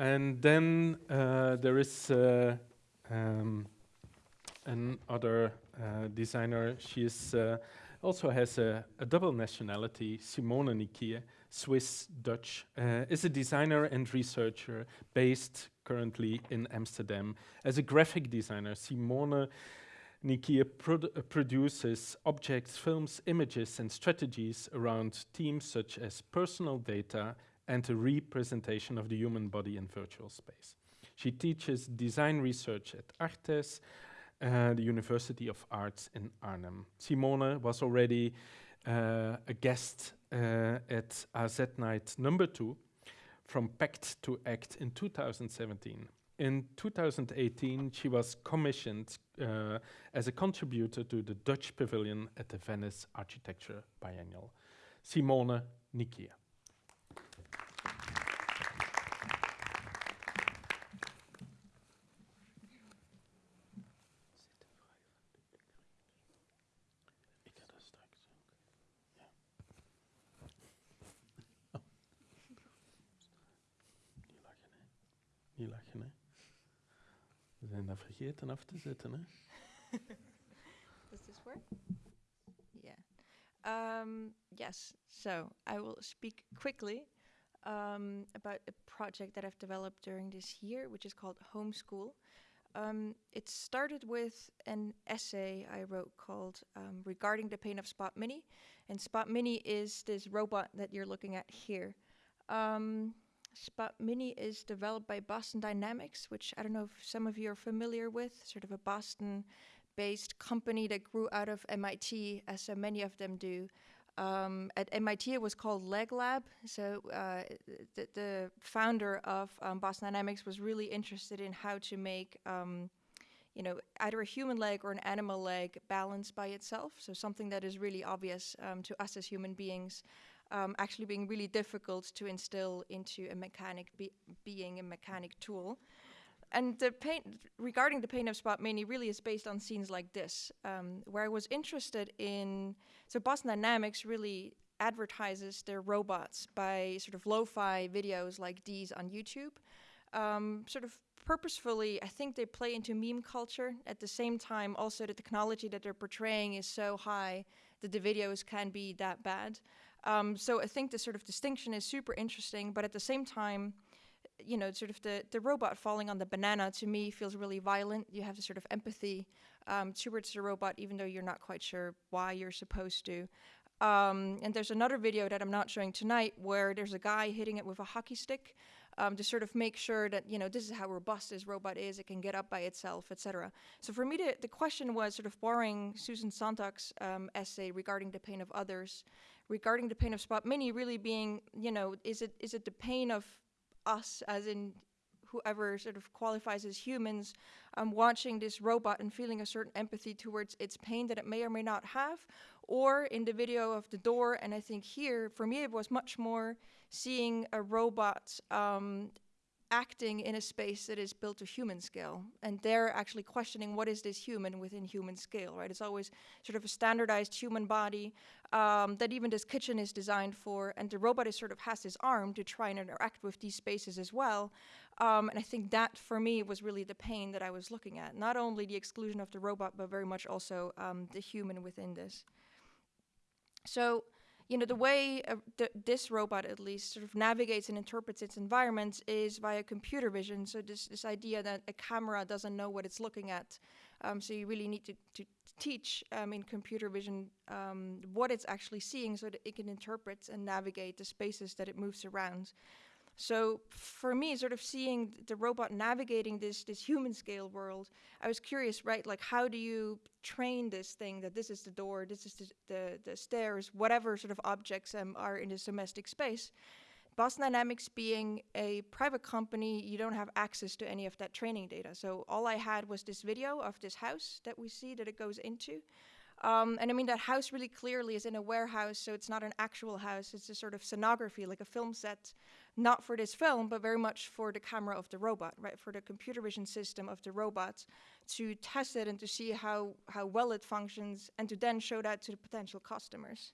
And then uh, there is uh, um, another uh, designer. She is also has a, a, double nationality. Simone Niquille, Swiss Dutch, uh, is a designer and researcher based currently in Amsterdam. As a graphic designer, Simone produ produces objects, films, images, and strategies around themes such as personal data, and a representation of the human body in virtual space. She teaches design research at ArtEZ, uh, the University of Arts in Arnhem. Simone was already uh, a guest uh, at AZ Night number two, from Pact to Act in 2017. In 2018, she was commissioned uh, as a contributor to the Dutch Pavilion at the Venice Architecture Biennial. Simone Niquille. vergeten af te zetten, hè? Does this work? Yeah. Um, yes, so I will speak quickly um, about a project that I've developed during this year, which is called Homeschool. Um, it started with an essay I wrote called um, Regarding the Pain of Spot Mini. And Spot Mini is this robot that you're looking at here. Um, Spot Mini is developed by Boston Dynamics, which I don't know if some of you are familiar with, sort of a Boston based company that grew out of MIT, as so many of them do. Um, at MIT, it was called Leg Lab. So uh, the, the, founder of um, Boston Dynamics was really interested in how to make, um, you know, either a human leg or an animal leg balanced by itself. So something that is really obvious um, to us as human beings um, actually being really difficult to instill into a mechanic be being a mechanic tool. And the pain regarding the pain of Spot Mini really is based on scenes like this, um, where I was interested in. So Boston Dynamics really advertises their robots by sort of lo-fi videos like these on YouTube. Um, sort of purposefully, I think they play into meme culture. At the same time, also the technology that they're portraying is so high that the videos can be that bad. Um, so I think the sort of distinction is super interesting, but at the same time, you know, sort of the, the robot falling on the banana to me feels really violent. You have the sort of empathy um, towards the robot, even though you're not quite sure why you're supposed to. Um, and there's another video that I'm not showing tonight where there's a guy hitting it with a hockey stick um, to sort of make sure that, you know, this is how robust this robot is, it can get up by itself, etc. So for me, the, the question was sort of borrowing Susan Sontag's um, essay regarding the pain of others regarding the pain of Spot Mini really being, you know, is it is it the pain of us, as in whoever sort of qualifies as humans, um, watching this robot and feeling a certain empathy towards its pain that it may or may not have, or in the video of the door, and I think here, for me, it was much more seeing a robot um, acting in a space that is built to human scale. And they're actually questioning what is this human within human scale, right? It's always sort of a standardized human body um, that even this kitchen is designed for. And the robot is sort of has this arm to try and interact with these spaces as well. Um, and I think that for me was really the pain that I was looking at. Not only the exclusion of the robot, but very much also um, the human within this. So you know, the way uh, th this robot at least sort of navigates and interprets its environment is via computer vision. So this, this idea that a camera doesn't know what it's looking at. Um, so you really need to, to teach um, in computer vision um, what it's actually seeing so that it can interpret and navigate the spaces that it moves around. So for me, sort of seeing the robot navigating this this human scale world, I was curious, right? Like, how do you train this thing that this is the door, this is the the, the stairs, whatever sort of objects um, are in this domestic space? Boston Dynamics being a private company, you don't have access to any of that training data. So all I had was this video of this house that we see that it goes into. Um, and I mean, that house really clearly is in a warehouse, so it's not an actual house. It's a sort of scenography, like a film set, not for this film, but very much for the camera of the robot, right? For the computer vision system of the robot to test it and to see how, how well it functions and to then show that to the potential customers.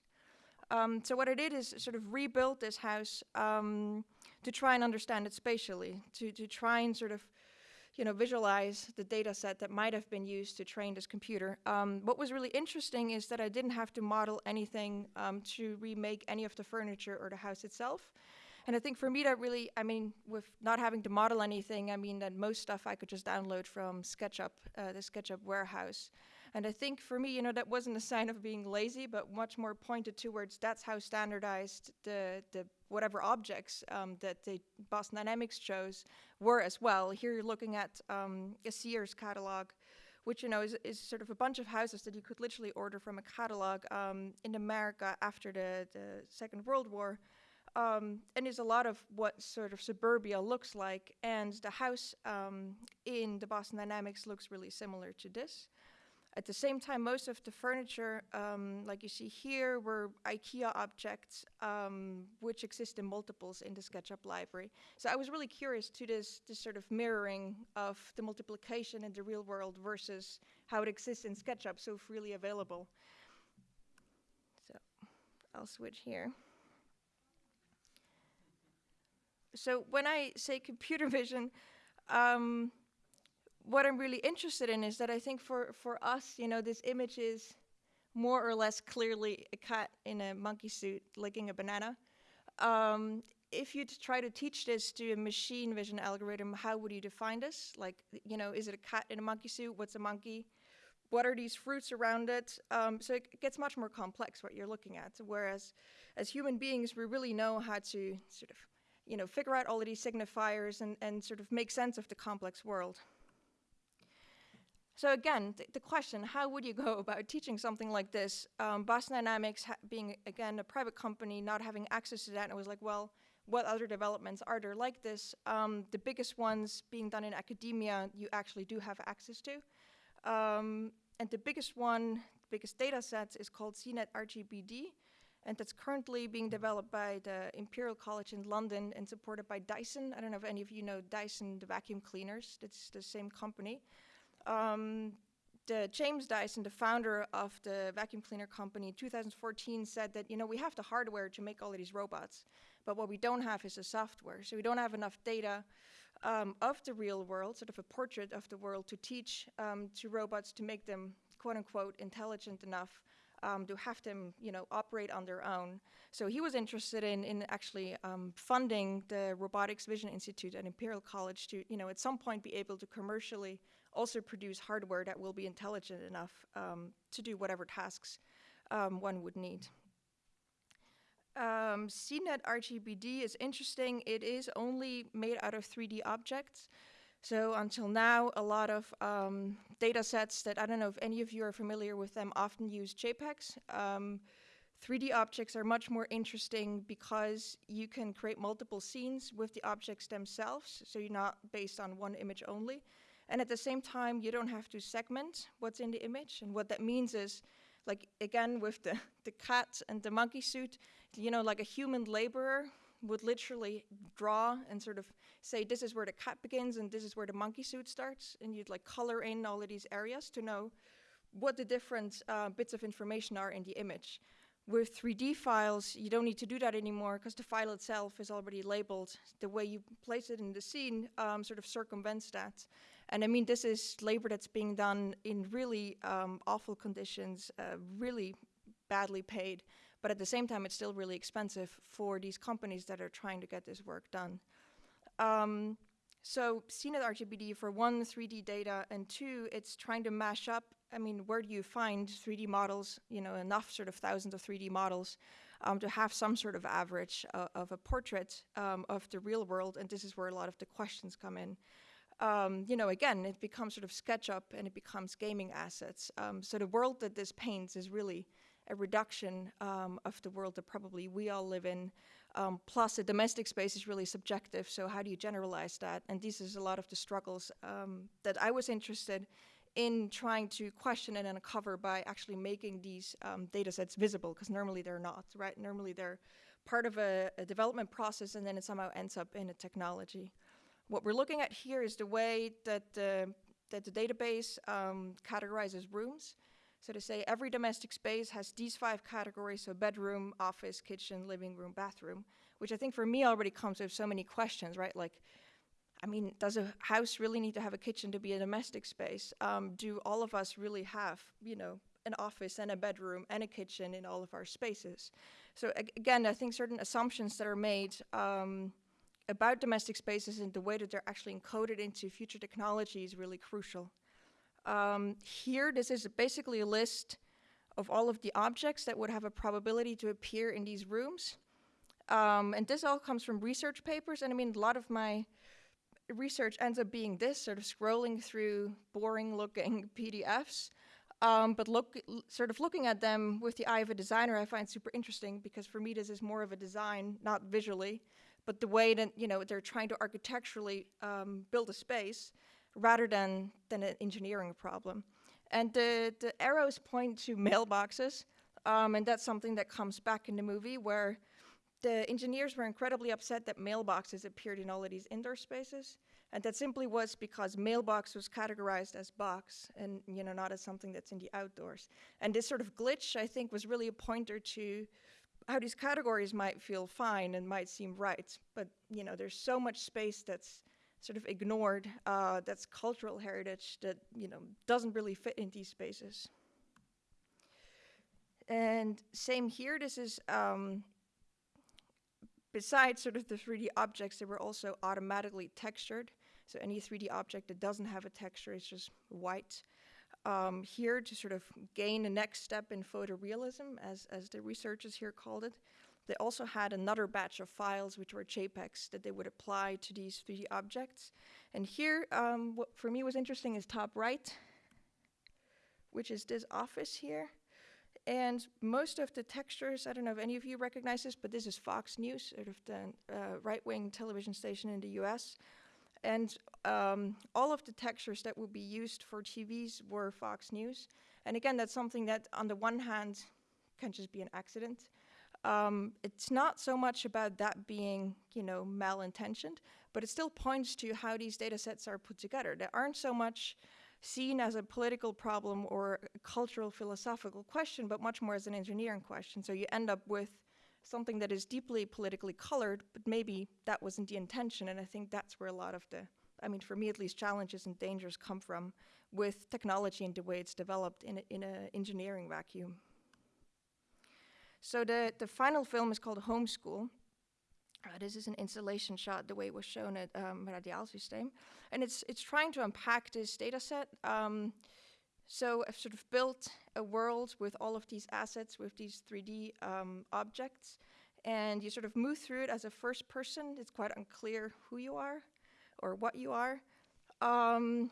Um, so what I did is sort of rebuild this house um, to try and understand it spatially, to, to try and sort of you know, visualize the data set that might have been used to train this computer. Um, what was really interesting is that I didn't have to model anything um, to remake any of the furniture or the house itself. And I think for me that really, I mean, with not having to model anything, I mean that most stuff I could just download from SketchUp, uh, the SketchUp warehouse. And I think for me, you know, that wasn't a sign of being lazy, but much more pointed towards that's how standardized the, the whatever objects um, that the Boston Dynamics chose were as well. Here you're looking at um, a Sears catalog, which you know is, is sort of a bunch of houses that you could literally order from a catalog um, in America after the, the Second World War. Um, and there's a lot of what sort of suburbia looks like, and the house um, in the Boston Dynamics looks really similar to this. At the same time, most of the furniture, um, like you see here, were IKEA objects, um, which exist in multiples in the SketchUp library. So I was really curious to this, this sort of mirroring of the multiplication in the real world versus how it exists in SketchUp, so freely available. So I'll switch here. So when I say computer vision, um, what I'm really interested in is that I think for, for us, you know, this image is more or less clearly a cat in a monkey suit licking a banana. Um, if you try to teach this to a machine vision algorithm, how would you define this? Like, you know, is it a cat in a monkey suit? What's a monkey? What are these fruits around it? Um, so it gets much more complex what you're looking at. Whereas as human beings, we really know how to sort of, you know, figure out all of these signifiers and, and sort of make sense of the complex world. So again, th the question, how would you go about teaching something like this? Um, Boston Dynamics being, again, a private company, not having access to that, and I was like, well, what other developments are there like this? Um, the biggest ones being done in academia, you actually do have access to. Um, and the biggest one, biggest data set is called SceneNet RGBD, and that's currently being developed by the Imperial College in London and supported by Dyson. I don't know if any of you know Dyson, the vacuum cleaners, that's the same company um, the James Dyson, the founder of the vacuum cleaner company, in 2014 said that, you know, we have the hardware to make all of these robots, but what we don't have is the software. So we don't have enough data um, of the real world, sort of a portrait of the world to teach um, to robots to make them, quote unquote, intelligent enough um, to have them, you know, operate on their own. So he was interested in, in actually um, funding the Robotics Vision Institute at Imperial College to, you know, at some point be able to commercially also produce hardware that will be intelligent enough um, to do whatever tasks um, one would need. Um, SceneNet RGBD is interesting. It is only made out of 3D objects. So until now, a lot of um, data sets that I don't know if any of you are familiar with them often use JPEGs. Um, 3D objects are much more interesting because you can create multiple scenes with the objects themselves, so you're not based on one image only. And at the same time, you don't have to segment what's in the image. And what that means is, like again, with the, the cat and the monkey suit, you know, like a human laborer would literally draw and sort of say, this is where the cat begins and this is where the monkey suit starts. And you'd like color in all of these areas to know what the different uh, bits of information are in the image. With 3D files, you don't need to do that anymore because the file itself is already labeled. The way you place it in the scene um, sort of circumvents that. And I mean, this is labor that's being done in really um, awful conditions, uh, really badly paid. But at the same time, it's still really expensive for these companies that are trying to get this work done. Um, so SceneNet RGBD for one, 3D data, and two, it's trying to mash up, I mean, where do you find 3D models, you know, enough sort of thousands of 3D models um, to have some sort of average uh, of a portrait um, of the real world, and this is where a lot of the questions come in um, you know, again, it becomes sort of SketchUp and it becomes gaming assets. Um, so the world that this paints is really a reduction um, of the world that probably we all live in. Um, plus, the domestic space is really subjective. So how do you generalize that? And this is a lot of the struggles um, that I was interested in trying to question and uncover by actually making these um, data sets visible, because normally they're not, right? Normally they're part of a, a development process and then it somehow ends up in a technology. What we're looking at here is the way that the, that the database um, categorizes rooms. So to say every domestic space has these five categories, so bedroom, office, kitchen, living room, bathroom, which I think for me already comes with so many questions, right? Like, I mean, does a house really need to have a kitchen to be a domestic space? Um, do all of us really have, you know, an office and a bedroom and a kitchen in all of our spaces? So ag again, I think certain assumptions that are made um, about domestic spaces and the way that they're actually encoded into future technology is really crucial. Um, here, this is basically a list of all of the objects that would have a probability to appear in these rooms. Um, and this all comes from research papers. And I mean, a lot of my research ends up being this, sort of scrolling through boring looking PDFs. Um, but look, sort of looking at them with the eye of a designer, I find super interesting because for me, this is more of a design, not visually, but the way that, you know, they're trying to architecturally um, build a space rather than, than an engineering problem. And the, the arrows point to mailboxes, um, and that's something that comes back in the movie where the engineers were incredibly upset that mailboxes appeared in all of these indoor spaces. And that simply was because mailbox was categorized as box and you know not as something that's in the outdoors. And this sort of glitch, I think, was really a pointer to how these categories might feel fine and might seem right. But you know, there's so much space that's sort of ignored, uh, that's cultural heritage that you know doesn't really fit in these spaces. And same here, this is um, besides sort of the 3D objects, they were also automatically textured. So any 3D object that doesn't have a texture is just white. Um, here to sort of gain the next step in photorealism, as, as the researchers here called it, they also had another batch of files which were JPEGs that they would apply to these 3D objects. And here, um, what for me was interesting is top right, which is this office here. And most of the textures, I don't know if any of you recognize this, but this is Fox News, sort of the uh, right-wing television station in the US. And um, all of the textures that would be used for TVs were Fox News. And again, that's something that on the one hand can just be an accident. Um, it's not so much about that being, you know, malintentioned, but it still points to how these data sets are put together. They aren't so much seen as a political problem or a cultural philosophical question, but much more as an engineering question. So you end up with something that is deeply politically colored, but maybe that wasn't the intention. And I think that's where a lot of the, I mean, for me at least, challenges and dangers come from with technology and the way it's developed in in an engineering vacuum. So the, the final film is called Homeschool. Uh, this is an installation shot the way it was shown at um, Radiaalsysteem. And it's, it's trying to unpack this data set. Um, so I've sort of built a world with all of these assets, with these 3D um, objects. And you sort of move through it as a first person. It's quite unclear who you are or what you are. Um,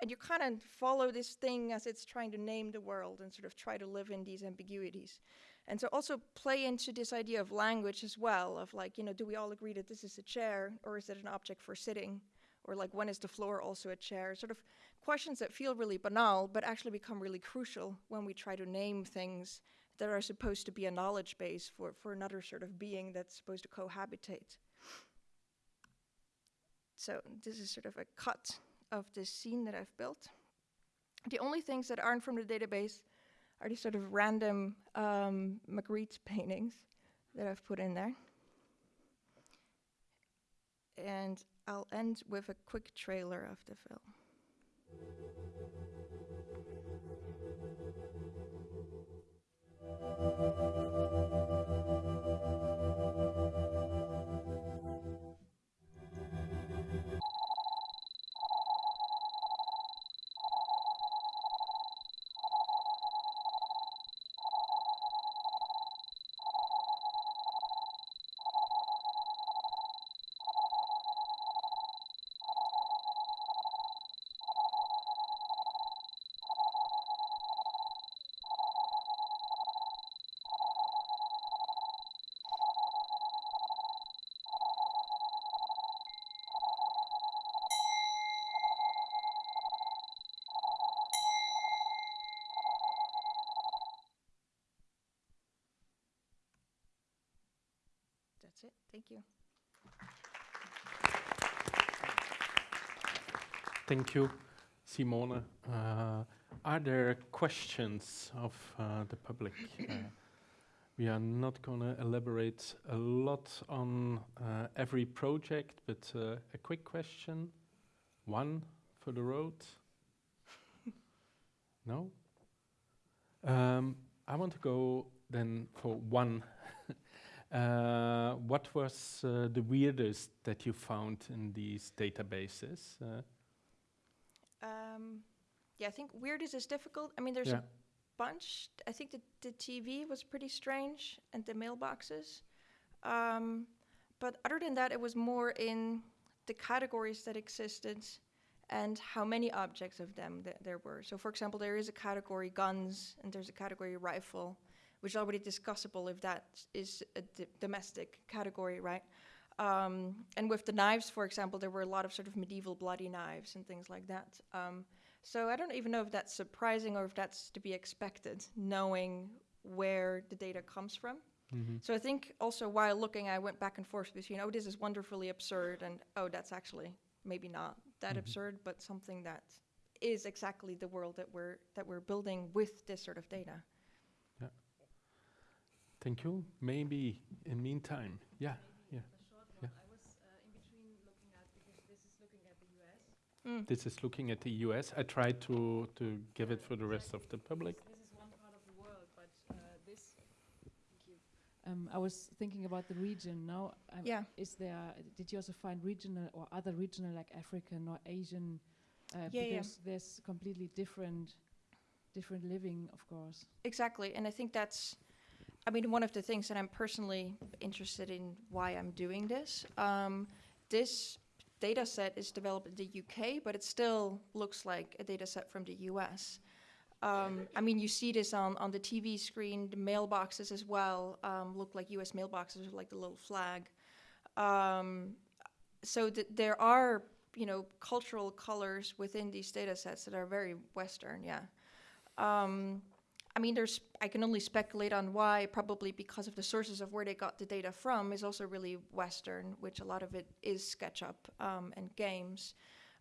and you kind of follow this thing as it's trying to name the world and sort of try to live in these ambiguities. And so also play into this idea of language as well, of like, you know, do we all agree that this is a chair or is it an object for sitting? Or like, when is the floor also a chair? Sort of questions that feel really banal, but actually become really crucial when we try to name things that are supposed to be a knowledge base for, for another sort of being that's supposed to cohabitate. So this is sort of a cut of this scene that I've built. The only things that aren't from the database are these sort of random um, Magritte paintings that I've put in there. And I'll end with a quick trailer of the film. That's it. Thank you. Thank you, Simone. Uh, are there questions of uh, the public? Uh, we are not going to elaborate a lot on uh, every project, but uh, a quick question. One for the road? no? Um, I want to go then for one. uh, what was the weirdest that you found in these databases? Um, yeah, I think weirdest is difficult. I mean, there's yeah. a bunch. I think the, the TV was pretty strange and the mailboxes. Um, but other than that, it was more in the categories that existed and how many objects of them th- there were. So, for example, there is a category guns and there's a category rifle, which is already discussable if that is a d- domestic category, right? Um, and with the knives, for example, there were a lot of sort of medieval bloody knives and things like that. Um, so I don't even know if that's surprising or if that's to be expected, knowing where the data comes from. Mhm. So I think also while looking, I went back and forth between, oh, this is wonderfully absurd, and oh, that's actually maybe not that Mhm. absurd, but something that is exactly the world that we're that we're building with this sort of data. Yeah. Thank you. Maybe in meantime, yeah. Maybe yeah. a short Yeah. one. I was uh, in between looking at because this is looking at the US. Mm. This is looking at the US. I tried to, to give it for the rest of the public. This, this is one part of the world, but uh, this. Thank you. Um, I was thinking about the region. Now, um, Yeah. is there? Did you also find regional or other regional like African or Asian? Uh, Yeah, yeah. because there's completely different, different living, of course. Exactly, and I think that's, I mean, one of the things that I'm personally interested in why I'm doing this. Um, this data set is developed in the UK, but it still looks like a data set from the US. Um, I mean, you see this on, on the TV screen, the mailboxes as well um, look like US mailboxes with like the little flag. Um, so th- there are, you know, cultural colors within these data sets that are very Western, yeah. I mean, there's. I can only speculate on why. Probably because of the sources of where they got the data from is also really Western, which a lot of it is SketchUp um, and games.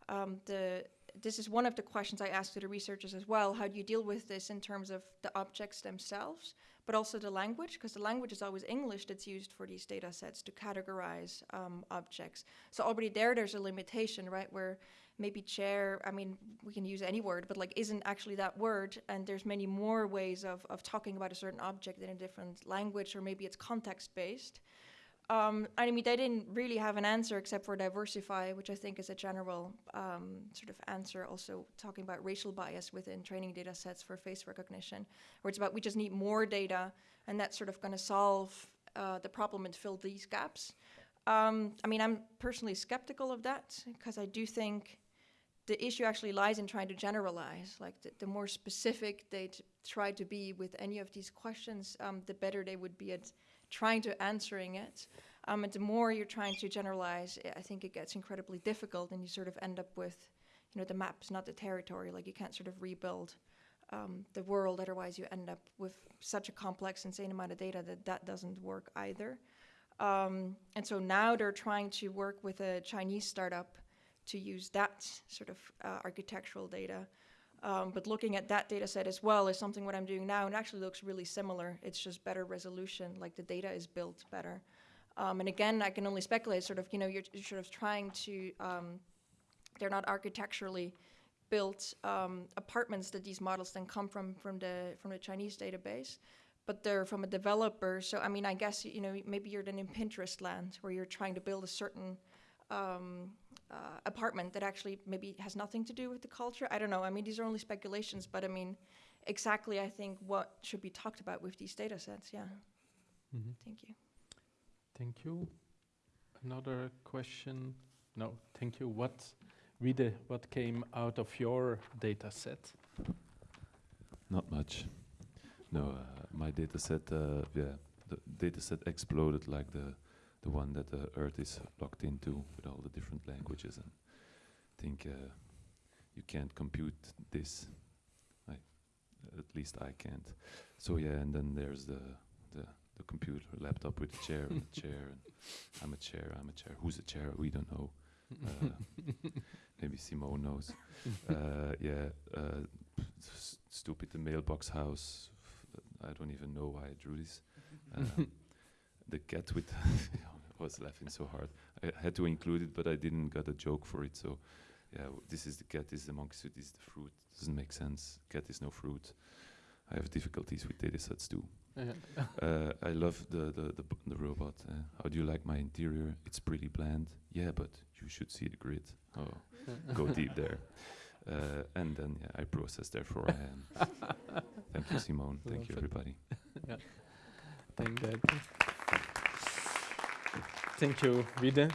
Um, the this is one of the questions I asked to the researchers as well. How do you deal with this in terms of the objects themselves, but also the language? Because the language is always English that's used for these data sets to categorize um, objects. So already there, there's a limitation, right? Where maybe chair i mean we can use any word but like isn't actually that word and there's many more ways of, of talking about a certain object in a different language or maybe it's context based um, i mean they didn't really have an answer except for diversify which i think is a general um, sort of answer. Also talking about racial bias within training data sets for face recognition where it's about we just need more data and that's sort of going to solve uh, the problem and fill these gaps. Um, i mean i'm personally skeptical of that because i do think the issue actually lies in trying to generalize. Like the, the more specific they try to be with any of these questions, um, the better they would be at trying to answering it. Um, and the more you're trying to generalize, I- I think it gets incredibly difficult, and you sort of end up with, you know, the map's not the territory. Like you can't sort of rebuild um, the world. Otherwise, you end up with such a complex, insane amount of data that that doesn't work either. Um, and so now they're trying to work with a Chinese startup to use that sort of uh, architectural data. Um, but looking at that data set as well is something what I'm doing now, and actually looks really similar. It's just better resolution, like the data is built better. Um, and again, I can only speculate. Sort of, you know, you're, you're sort of trying to. Um, they're not architecturally built um, apartments that these models then come from from the from the Chinese database, but they're from a developer. So I mean, I guess you know maybe you're then in Pinterest land where you're trying to build a certain um, uh, apartment that actually maybe has nothing to do with the culture. I don't know. I mean, these are only speculations, but I mean, exactly, I think what should be talked about with these data sets. Yeah. Mhm. Thank you. Thank you. Another question? No, thank you. What, Ride, what came out of your data set? Not much. No, uh, my data set, uh, yeah, the data set exploded like the the one that the Earth is locked into with all the different languages, and I think uh, you can't compute this. I, at least I can't. So yeah, and then there's the the the computer laptop with a chair and a chair, and I'm a chair, I'm a chair. Who's a chair? We don't know. Uh, maybe Simone knows. uh, yeah, uh, stupid the mailbox house. I don't even know why I drew this. Um, the cat with was laughing so hard. I had to include it, but I didn't got a joke for it. So, yeah, this is the cat. This is the monkey suit. This is the fruit. Doesn't make sense. Cat is no fruit. I have difficulties with data sets too. uh, I love the the the, the robot. Uh, how do you like my interior? It's pretty bland. Yeah, but you should see the grid. Oh, go deep there. Uh, and then yeah, I process. Therefore, I am. Thank you, Simone. Thank you, everybody. Thank that. Thank you, Vide.